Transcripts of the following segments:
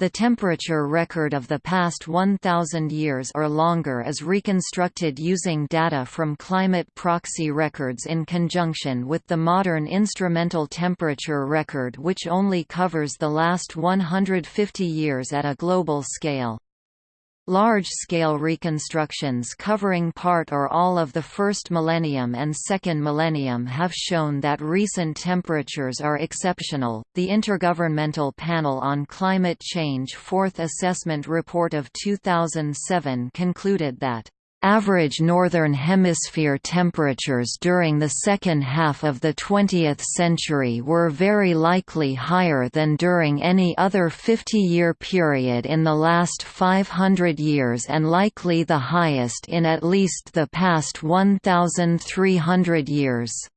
The temperature record of the past 1,000 years or longer is reconstructed using data from climate proxy records in conjunction with the modern instrumental temperature record which only covers the last 150 years at a global scale. Large-scale reconstructions covering part or all of the first millennium and second millennium have shown that recent temperatures are exceptional. The Intergovernmental Panel on Climate Change Fourth Assessment Report of 2007 concluded that Average Northern Hemisphere temperatures during the second half of the 20th century were very likely higher than during any other 50-year period in the last 500 years and likely the highest in at least the past 1,300 years.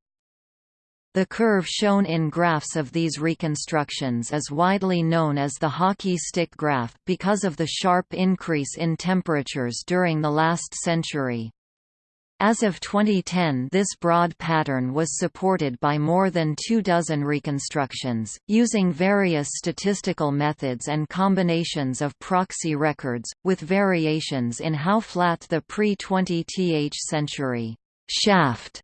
The curve shown in graphs of these reconstructions is widely known as the hockey stick graph, because of the sharp increase in temperatures during the last century. As of 2010 this broad pattern was supported by more than two dozen reconstructions, using various statistical methods and combinations of proxy records, with variations in how flat the pre-20th century shaft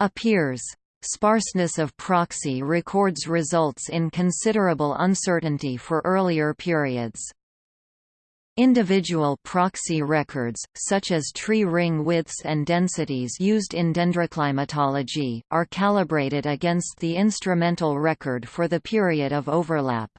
appears. Sparseness of proxy records results in considerable uncertainty for earlier periods. Individual proxy records, such as tree ring widths and densities used in dendroclimatology, are calibrated against the instrumental record for the period of overlap.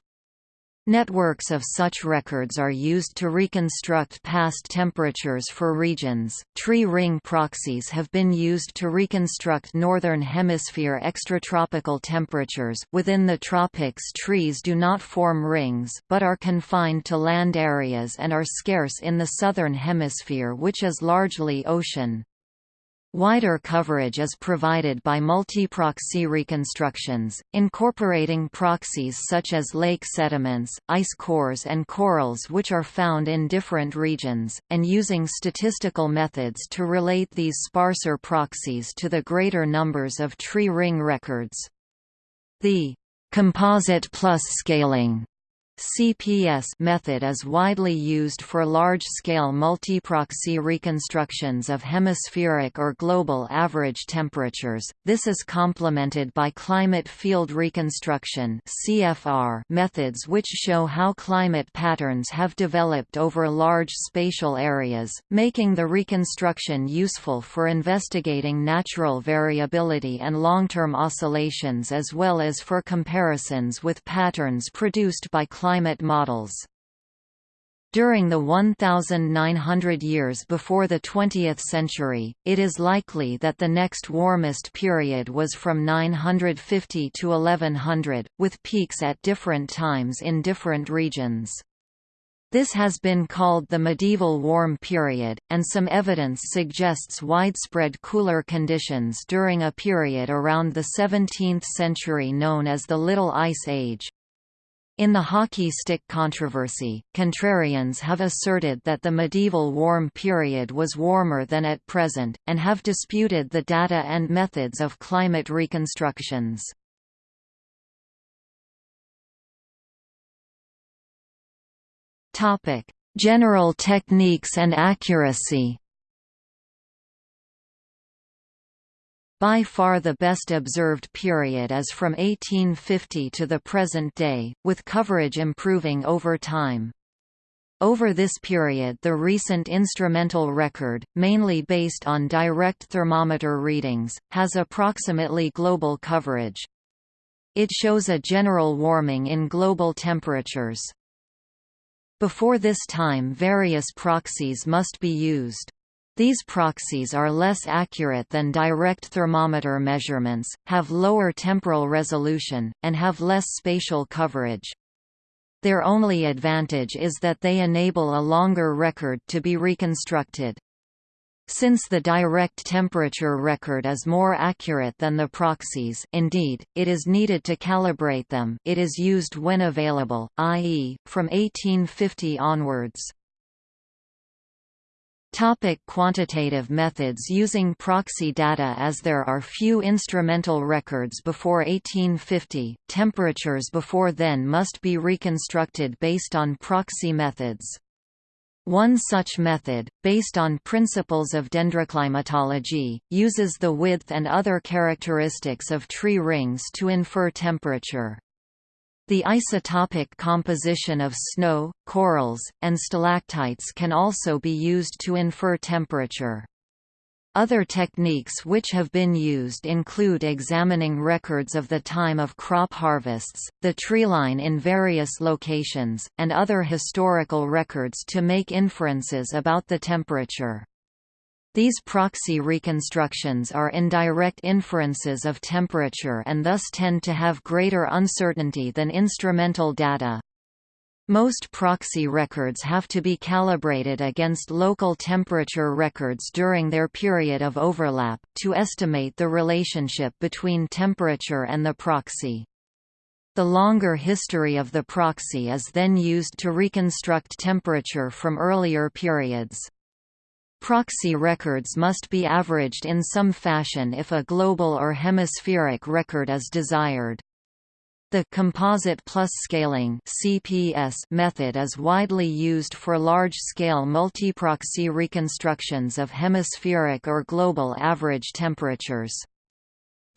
Networks of such records are used to reconstruct past temperatures for regions. Tree ring proxies have been used to reconstruct northern hemisphere extratropical temperatures. Within the tropics, trees do not form rings, but are confined to land areas and are scarce in the southern hemisphere, which is largely ocean. Wider coverage is provided by multi-proxy reconstructions, incorporating proxies such as lake sediments, ice cores and corals which are found in different regions, and using statistical methods to relate these sparser proxies to the greater numbers of tree ring records. The composite plus scaling CPS method is widely used for large-scale multiproxy reconstructions of hemispheric or global average temperatures. This is complemented by climate field reconstruction (CFR) methods which show how climate patterns have developed over large spatial areas, making the reconstruction useful for investigating natural variability and long-term oscillations as well as for comparisons with patterns produced by climate climate models. During the 1,900 years before the 20th century, it is likely that the next warmest period was from 950 to 1100, with peaks at different times in different regions. This has been called the medieval warm period, and some evidence suggests widespread cooler conditions during a period around the 17th century known as the Little Ice Age. In the hockey stick controversy, contrarians have asserted that the medieval warm period was warmer than at present, and have disputed the data and methods of climate reconstructions. General techniques and accuracy By far the best observed period is from 1850 to the present day, with coverage improving over time. Over this period the recent instrumental record, mainly based on direct thermometer readings, has approximately global coverage. It shows a general warming in global temperatures. Before this time various proxies must be used. These proxies are less accurate than direct thermometer measurements, have lower temporal resolution, and have less spatial coverage. Their only advantage is that they enable a longer record to be reconstructed. Since the direct temperature record is more accurate than the proxies indeed, it is needed to calibrate them it is used when available, i.e., from 1850 onwards. Topic quantitative methods Using proxy data As there are few instrumental records before 1850, temperatures before then must be reconstructed based on proxy methods. One such method, based on principles of dendroclimatology, uses the width and other characteristics of tree rings to infer temperature. The isotopic composition of snow, corals, and stalactites can also be used to infer temperature. Other techniques which have been used include examining records of the time of crop harvests, the treeline in various locations, and other historical records to make inferences about the temperature. These proxy reconstructions are indirect inferences of temperature and thus tend to have greater uncertainty than instrumental data. Most proxy records have to be calibrated against local temperature records during their period of overlap, to estimate the relationship between temperature and the proxy. The longer history of the proxy is then used to reconstruct temperature from earlier periods. Proxy records must be averaged in some fashion if a global or hemispheric record is desired. The composite plus scaling (CPS) method is widely used for large-scale multiproxy reconstructions of hemispheric or global average temperatures.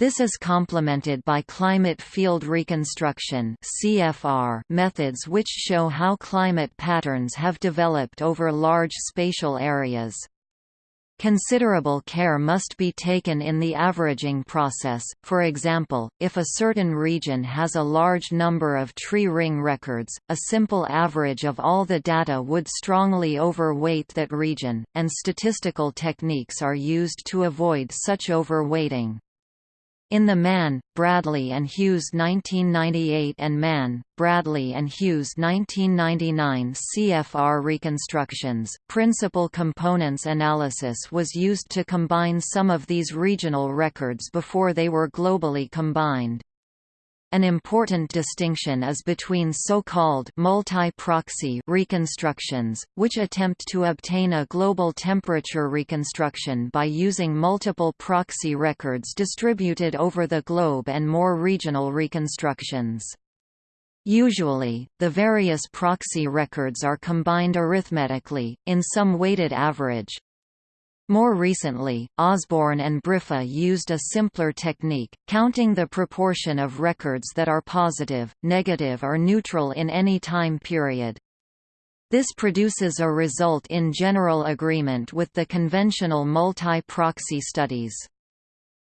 This is complemented by climate field reconstruction (CFR) methods which show how climate patterns have developed over large spatial areas. Considerable care must be taken in the averaging process, for example, if a certain region has a large number of tree ring records, a simple average of all the data would strongly overweight that region, and statistical techniques are used to avoid such overweighting. In the Mann, Bradley and Hughes 1998 and Mann, Bradley and Hughes 1999 CFR reconstructions, principal components analysis was used to combine some of these regional records before they were globally combined. An important distinction is between so-called multi-proxy reconstructions, which attempt to obtain a global temperature reconstruction by using multiple proxy records distributed over the globe and more regional reconstructions. Usually, the various proxy records are combined arithmetically, in some weighted average, more recently, Osborn and Briffa used a simpler technique, counting the proportion of records that are positive, negative or neutral in any time period. This produces a result in general agreement with the conventional multi-proxy studies.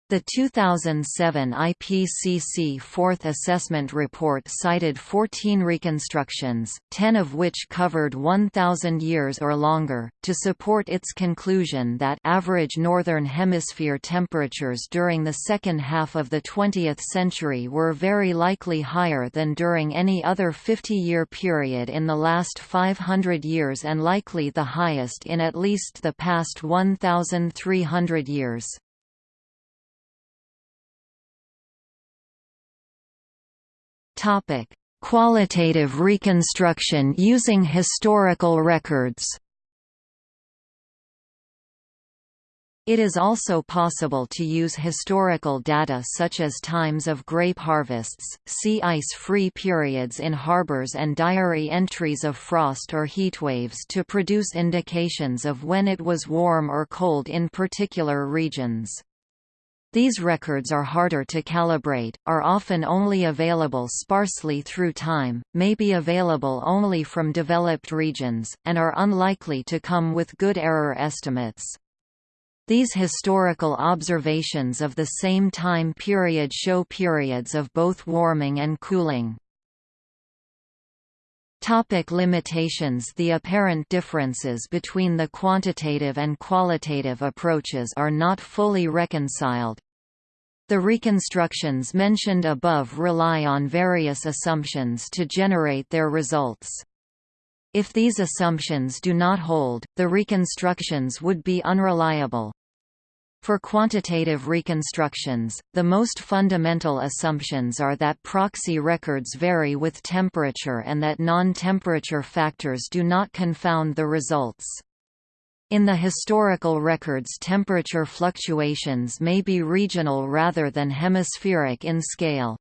The 2007 IPCC Fourth Assessment Report cited 14 reconstructions, 10 of which covered 1,000 years or longer, to support its conclusion that average Northern Hemisphere temperatures during the second half of the 20th century were very likely higher than during any other 50-year period in the last 500 years and likely the highest in at least the past 1,300 years. Topic: Qualitative reconstruction using historical records. It is also possible to use historical data such as times of grape harvests, sea ice-free periods in harbors and diary entries of frost or heatwaves to produce indications of when it was warm or cold in particular regions. These records are harder to calibrate, are often only available sparsely through time, may be available only from developed regions, and are unlikely to come with good error estimates. These historical observations of the same time period show periods of both warming and cooling. Topic limitations The apparent differences between the quantitative and qualitative approaches are not fully reconciled, the reconstructions mentioned above rely on various assumptions to generate their results. If these assumptions do not hold, the reconstructions would be unreliable. For quantitative reconstructions, the most fundamental assumptions are that proxy records vary with temperature and that non-temperature factors do not confound the results. In the historical records temperature fluctuations may be regional rather than hemispheric in scale.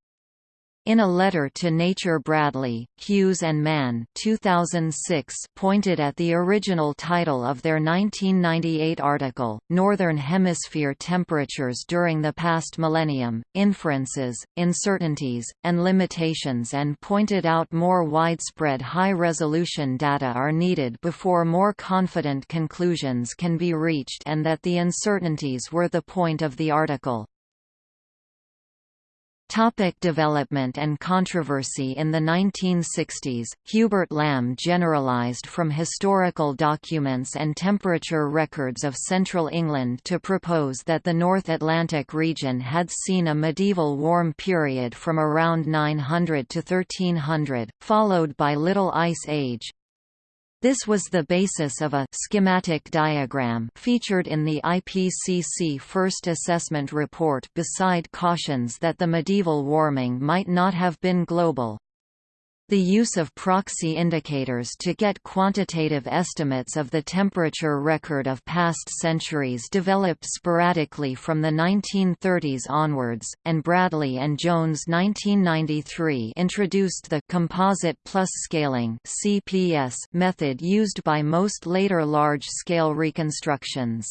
In a letter to Nature Bradley, Hughes and Mann 2006 pointed at the original title of their 1998 article, Northern Hemisphere Temperatures During the Past Millennium, Inferences, Uncertainties, and Limitations and pointed out more widespread high-resolution data are needed before more confident conclusions can be reached and that the uncertainties were the point of the article. Topic development and controversy In the 1960s, Hubert Lamb generalized from historical documents and temperature records of central England to propose that the North Atlantic region had seen a medieval warm period from around 900 to 1300, followed by Little Ice Age, this was the basis of a schematic diagram featured in the IPCC First Assessment Report beside cautions that the medieval warming might not have been global. The use of proxy indicators to get quantitative estimates of the temperature record of past centuries developed sporadically from the 1930s onwards, and Bradley and Jones 1993 introduced the composite plus scaling (CPS) method used by most later large-scale reconstructions.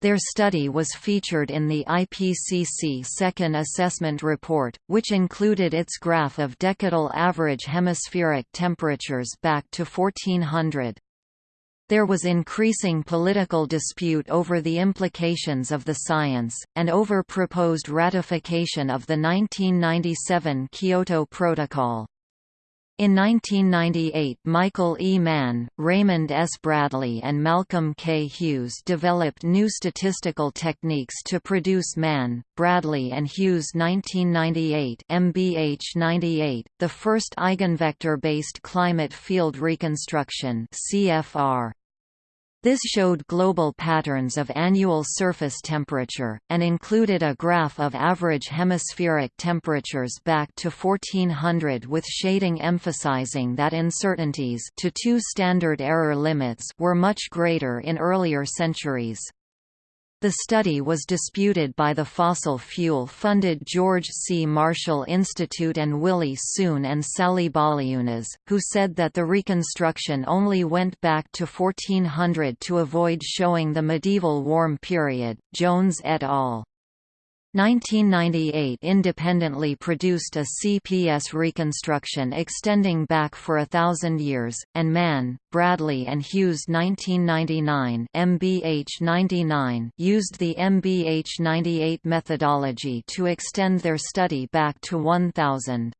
Their study was featured in the IPCC Second Assessment Report, which included its graph of decadal average hemispheric temperatures back to 1400. There was increasing political dispute over the implications of the science, and over proposed ratification of the 1997 Kyoto Protocol. In 1998 Michael E. Mann, Raymond S. Bradley and Malcolm K. Hughes developed new statistical techniques to produce Mann, Bradley and Hughes 1998 MBH98, the first eigenvector-based climate field reconstruction CFR. This showed global patterns of annual surface temperature, and included a graph of average hemispheric temperatures back to 1400 with shading emphasizing that uncertainties to two standard error limits were much greater in earlier centuries. The study was disputed by the fossil fuel-funded George C. Marshall Institute and Willie Soon and Sally Baliunas, who said that the reconstruction only went back to 1400 to avoid showing the medieval warm period. Jones et al. 1998 independently produced a CPS reconstruction extending back for a thousand years, and Mann, Bradley and Hughes 1999 MBH99 used the MBH98 methodology to extend their study back to 1000.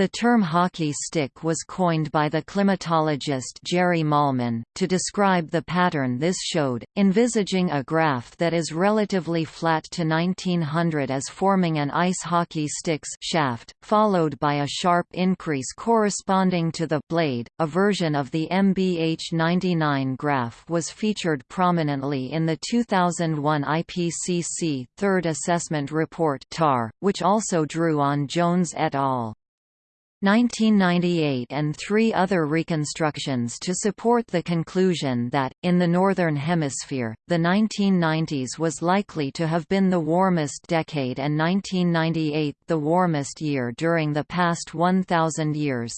The term hockey stick was coined by the climatologist Jerry Mahlman, to describe the pattern this showed, envisaging a graph that is relatively flat to 1900 as forming an ice hockey stick's shaft, followed by a sharp increase corresponding to the blade. A version of the MBH 99 graph was featured prominently in the 2001 IPCC Third Assessment Report which also drew on Jones et al. 1998 and three other reconstructions to support the conclusion that, in the Northern Hemisphere, the 1990s was likely to have been the warmest decade and 1998 the warmest year during the past 1,000 years.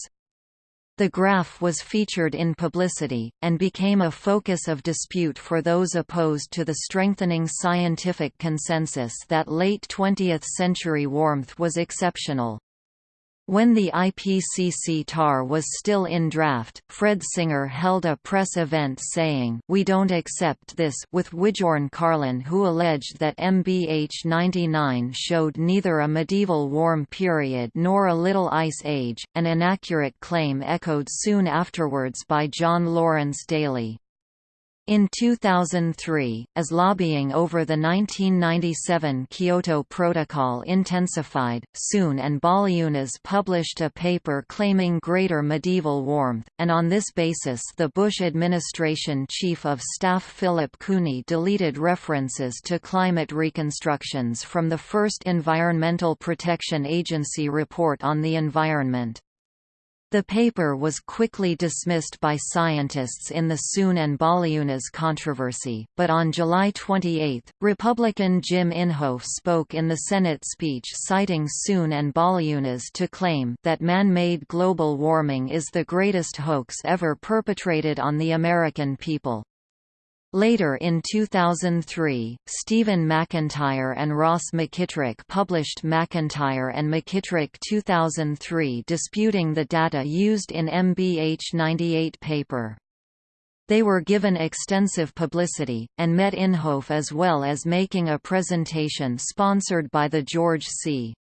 The graph was featured in publicity, and became a focus of dispute for those opposed to the strengthening scientific consensus that late 20th century warmth was exceptional. When the IPCC TAR was still in draft, Fred Singer held a press event saying, We don't accept this with Wibjörn Karlén who alleged that MBH 99 showed neither a medieval warm period nor a Little Ice Age, an inaccurate claim echoed soon afterwards by John Lawrence Daly. In 2003, as lobbying over the 1997 Kyoto Protocol intensified, Soon and Baliunas published a paper claiming greater medieval warmth, and on this basis the Bush administration Chief of Staff Philip Cooney deleted references to climate reconstructions from the first Environmental Protection Agency report on the environment. The paper was quickly dismissed by scientists in the Soon and Baliunas controversy, but on July 28, Republican Jim Inhofe spoke in the Senate speech citing Soon and Baliunas to claim that man-made global warming is the greatest hoax ever perpetrated on the American people. Later in 2003, Stephen McIntyre and Ross McKitrick published McIntyre and McKitrick 2003 disputing the data used in MBH 98 paper. They were given extensive publicity, and met Inhofe as well as making a presentation sponsored by the George C.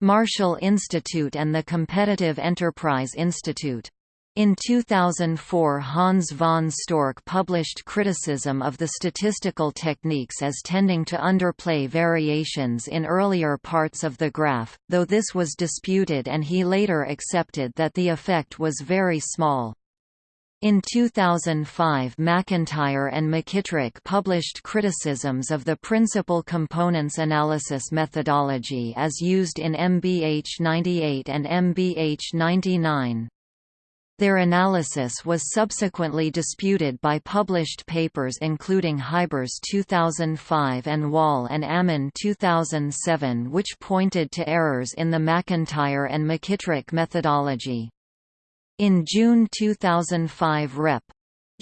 Marshall Institute and the Competitive Enterprise Institute. In 2004 Hans von Storch published criticism of the statistical techniques as tending to underplay variations in earlier parts of the graph, though this was disputed and he later accepted that the effect was very small. In 2005 McIntyre and McKitrick published criticisms of the principal components analysis methodology as used in MBH 98 and MBH 99. Their analysis was subsequently disputed by published papers including Huybers 2005 and Wahl and Ammann 2007 which pointed to errors in the McIntyre and McKitrick methodology. In June 2005 Rep.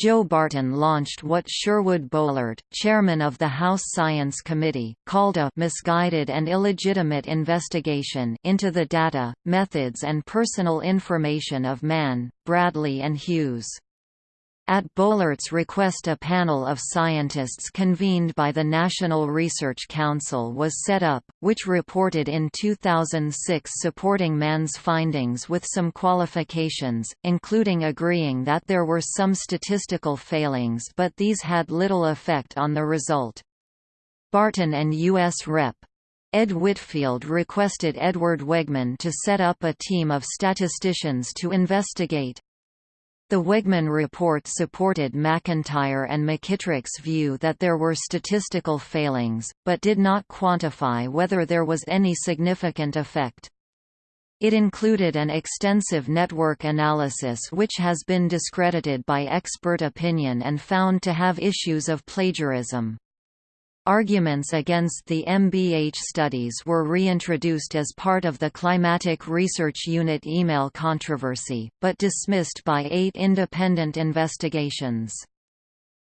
Joe Barton launched what Sherwood Boehlert, chairman of the House Science Committee, called a misguided and illegitimate investigation into the data, methods and personal information of Mann, Bradley and Hughes. At Boehlert's request a panel of scientists convened by the National Research Council was set up, which reported in 2006 supporting Mann's findings with some qualifications, including agreeing that there were some statistical failings but these had little effect on the result. Barton and U.S. Rep. Ed Whitfield requested Edward Wegman to set up a team of statisticians to investigate. The Wegman report supported McIntyre and McKitrick's view that there were statistical failings, but did not quantify whether there was any significant effect. It included an extensive network analysis which has been discredited by expert opinion and found to have issues of plagiarism. Arguments against the MBH studies were reintroduced as part of the Climatic Research Unit email controversy, but dismissed by eight independent investigations.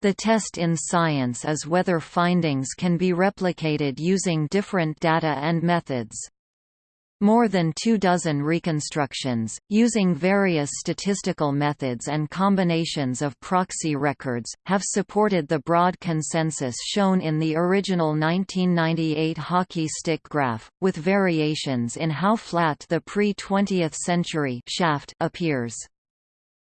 The test in science is whether findings can be replicated using different data and methods. More than two dozen reconstructions, using various statistical methods and combinations of proxy records, have supported the broad consensus shown in the original 1998 hockey stick graph, with variations in how flat the pre-20th century shaft appears.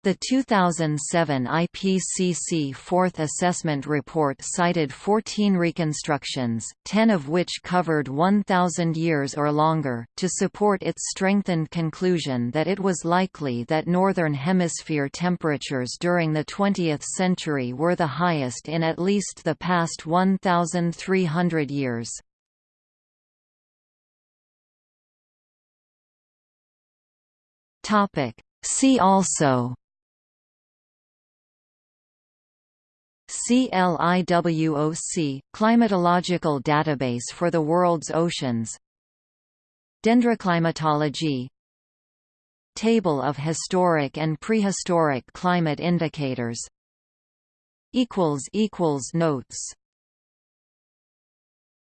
The 2007 IPCC Fourth Assessment Report cited 14 reconstructions, 10 of which covered 1,000 years or longer, to support its strengthened conclusion that it was likely that Northern Hemisphere temperatures during the 20th century were the highest in at least the past 1,300 years. See also CLIWOC – Climatological Database for the World's Oceans. Dendroclimatology. Table of historic and prehistoric climate indicators. Notes